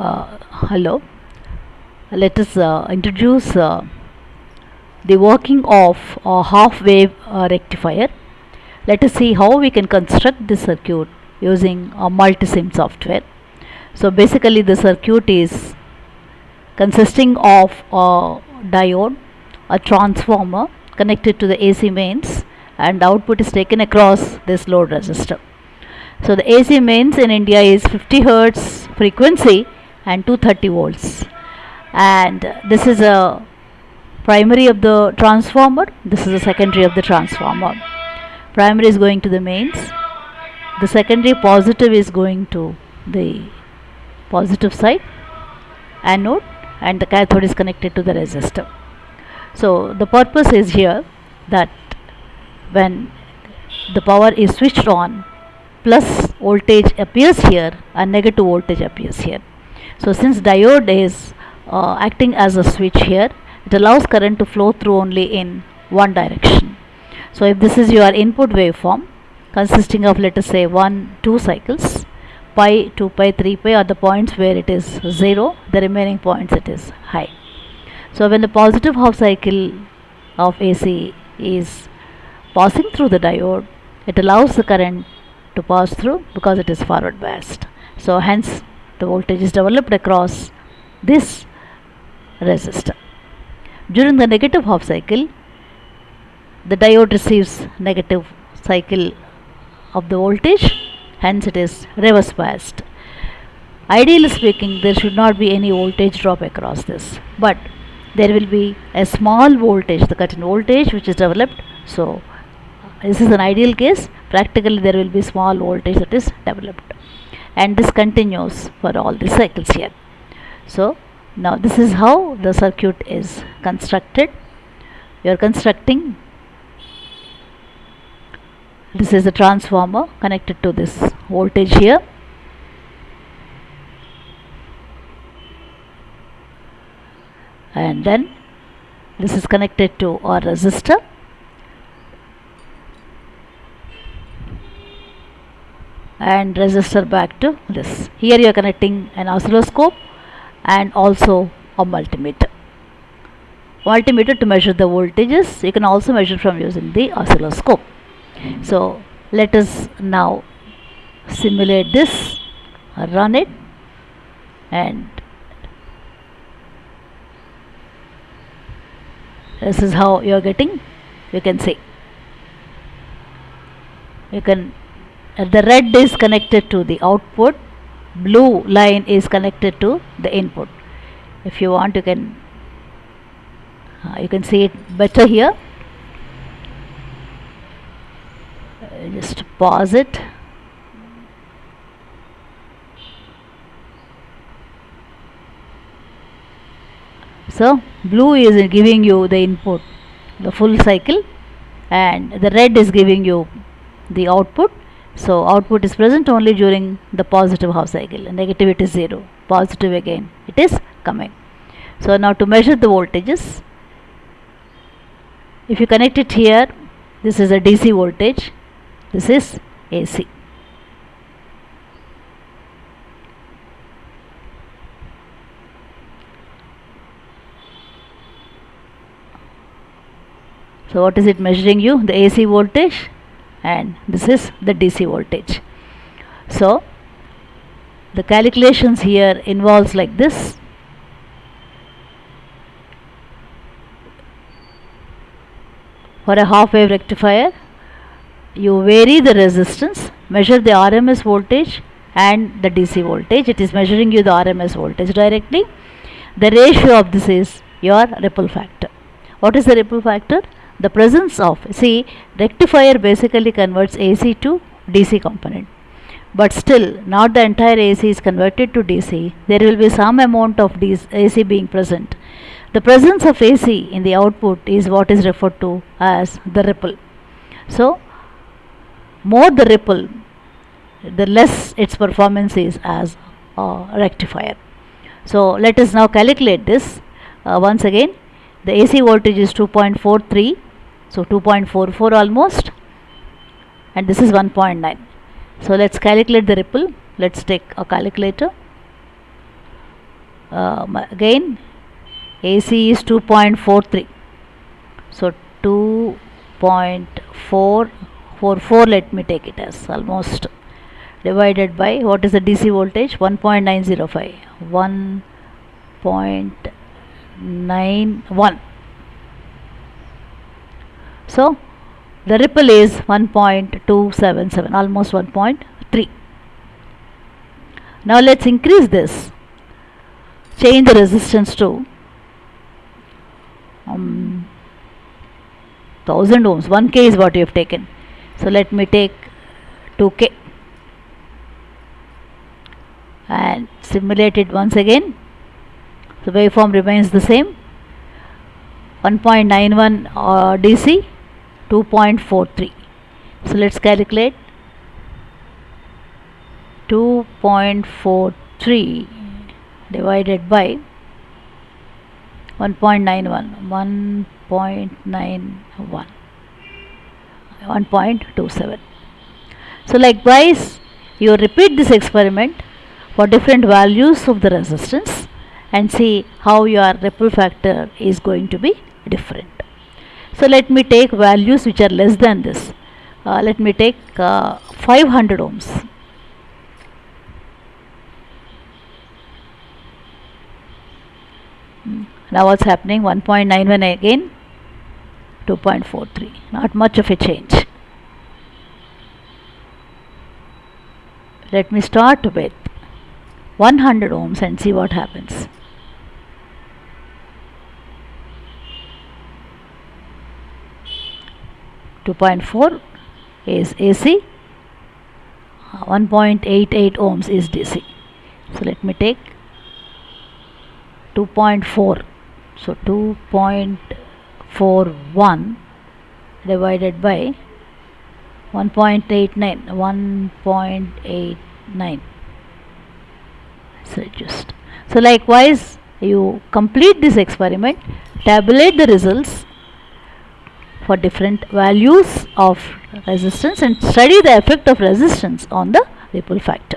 Uh, hello. Let us uh, introduce uh, the working of a half wave uh, rectifier. Let us see how we can construct this circuit using a multisim software. So basically the circuit is consisting of a diode, a transformer connected to the AC mains and output is taken across this load resistor. So the AC mains in India is 50 hertz frequency and 230 volts. And this is a primary of the transformer. This is a secondary of the transformer. Primary is going to the mains. The secondary positive is going to the positive side anode and the cathode is connected to the resistor. So the purpose is here that when the power is switched on plus voltage appears here and negative voltage appears here so since diode is uh, acting as a switch here it allows current to flow through only in one direction. So if this is your input waveform consisting of let us say 1 2 cycles pi 2 pi 3 pi are the points where it is 0 the remaining points it is high. So when the positive half cycle of AC is passing through the diode it allows the current to pass through because it is forward biased. So hence the voltage is developed across this resistor. During the negative half cycle, the diode receives negative cycle of the voltage, hence it is reverse biased. Ideally speaking, there should not be any voltage drop across this, but there will be a small voltage, the cut in voltage which is developed. So, this is an ideal case. Practically, there will be small voltage that is developed, and this continues for all the cycles here. So, now this is how the circuit is constructed. You are constructing. This is a transformer connected to this voltage here. And then this is connected to our resistor and resistor back to this here you are connecting an oscilloscope and also a multimeter. Multimeter to measure the voltages, you can also measure from using the oscilloscope. So let us now simulate this, run it and this is how you are getting, you can see. You can, the red is connected to the output. Blue line is connected to the input. If you want you can uh, you can see it better here. Uh, just pause it. So blue is giving you the input the full cycle and the red is giving you the output so output is present only during the positive half cycle it is 0. Positive again it is coming. So now to measure the voltages, if you connect it here, this is a DC voltage, this is AC. So what is it measuring you? The AC voltage and this is the DC voltage. So the calculations here involves like this. For a half wave rectifier you vary the resistance measure the RMS voltage and the DC voltage. It is measuring you the RMS voltage directly. The ratio of this is your ripple factor. What is the ripple factor the presence of see rectifier basically converts AC to DC component. But still not the entire AC is converted to DC there will be some amount of DC, AC being present. The presence of AC in the output is what is referred to as the ripple. So more the ripple the less its performance is as a rectifier. So let us now calculate this. Uh, once again the AC voltage is 2.43 so 2.44 almost and this is 1.9 so let's calculate the ripple. Let's take a calculator. Um, again AC is 2.43 so 2.444 let me take it as almost divided by what is the DC voltage? 1.905 1.91 so the ripple is 1.277 almost 1.3 now let's increase this. Change the resistance to um, 1000 ohms. 1k is what you have taken. So let me take 2k and simulate it once again. The waveform remains the same. 1.91 uh, DC 2.43 so let's calculate 2.43 divided by 1.91 1.91 1.27 so likewise you repeat this experiment for different values of the resistance and see how your ripple factor is going to be different so let me take values which are less than this. Uh, let me take uh, 500 ohms. Now what's happening? 1.91 again 2.43 not much of a change. Let me start with 100 ohms and see what happens Two point four is AC, one point eight eight ohms is DC. So let me take 2.4 so 2.41 divided by 1.89 1.89 so just so likewise you complete this experiment tabulate the results for different values of resistance and study the effect of resistance on the ripple factor